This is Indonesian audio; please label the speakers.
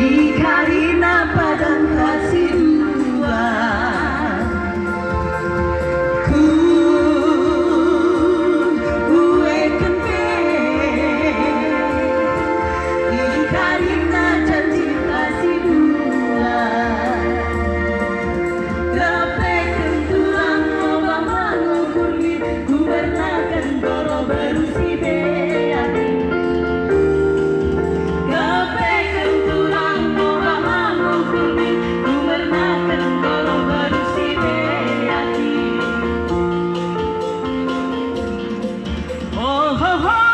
Speaker 1: Di karena padang kasihmu. Ha ha.